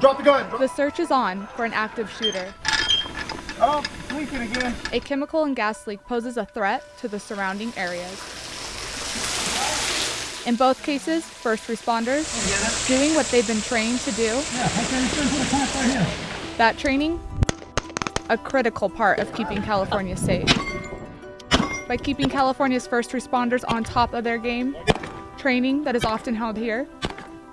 Drop the gun. The search is on for an active shooter. Oh, leaking again. A chemical and gas leak poses a threat to the surrounding areas. In both cases, first responders doing what they've been trained to do. That training, a critical part of keeping California safe. By keeping California's first responders on top of their game, training that is often held here,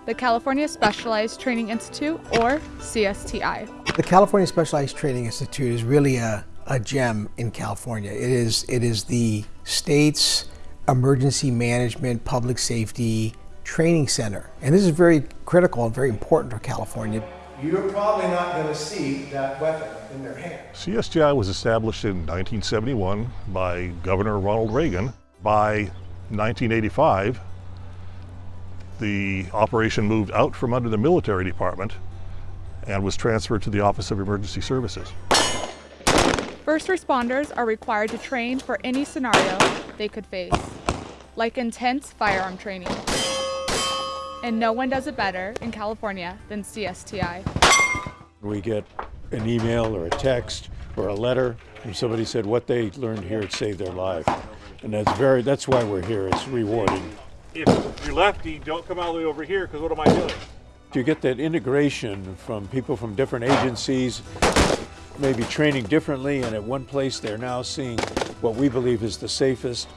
the California Specialized Training Institute, or CSTI. The California Specialized Training Institute is really a, a gem in California. It is, it is the state's emergency management, public safety training center. And this is very critical and very important for California. You're probably not going to see that weapon in their hand. CSTI was established in 1971 by Governor Ronald Reagan. By 1985, the operation moved out from under the military department and was transferred to the Office of Emergency Services. First responders are required to train for any scenario they could face, like intense firearm training. And no one does it better in California than CSTI. We get an email or a text or a letter from somebody said what they learned here saved their life. And that's very that's why we're here. It's rewarding. If you're lefty, don't come all the way over here because what am I doing? You get that integration from people from different agencies, maybe training differently, and at one place they're now seeing what we believe is the safest,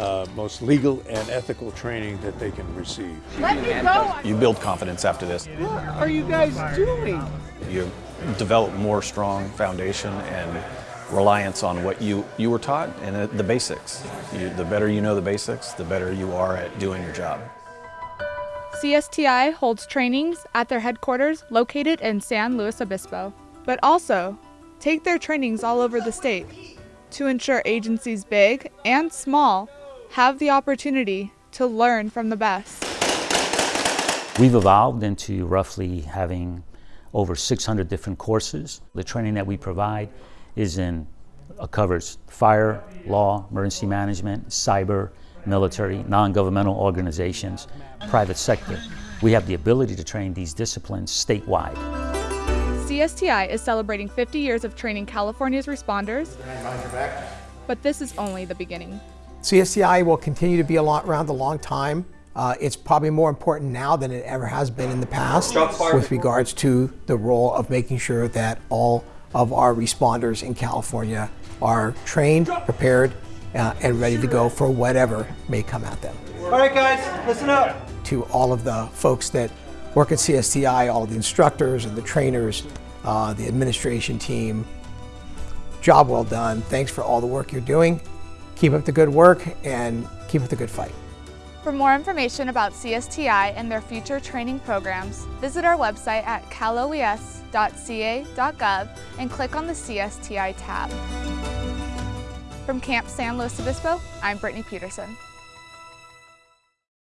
uh, most legal and ethical training that they can receive. Let me go! You build confidence after this. What are you guys doing? You develop more strong foundation and reliance on what you, you were taught and the basics. You, the better you know the basics, the better you are at doing your job. CSTI holds trainings at their headquarters located in San Luis Obispo, but also take their trainings all over the state to ensure agencies big and small have the opportunity to learn from the best. We've evolved into roughly having over 600 different courses. The training that we provide is in uh, covers fire, law, emergency management, cyber, military, non-governmental organizations, private sector. We have the ability to train these disciplines statewide. CSTI is celebrating 50 years of training California's responders, but this is only the beginning. CSTI will continue to be around a long time. Uh, it's probably more important now than it ever has been in the past with regards to the role of making sure that all of our responders in California are trained, prepared, uh, and ready to go for whatever may come at them. All right, guys, listen up. To all of the folks that work at CSTI, all of the instructors and the trainers, uh, the administration team, job well done. Thanks for all the work you're doing. Keep up the good work and keep up the good fight. For more information about CSTI and their future training programs, visit our website at caloes.ca.gov and click on the CSTI tab. From Camp San Luis Obispo, I'm Brittany Peterson.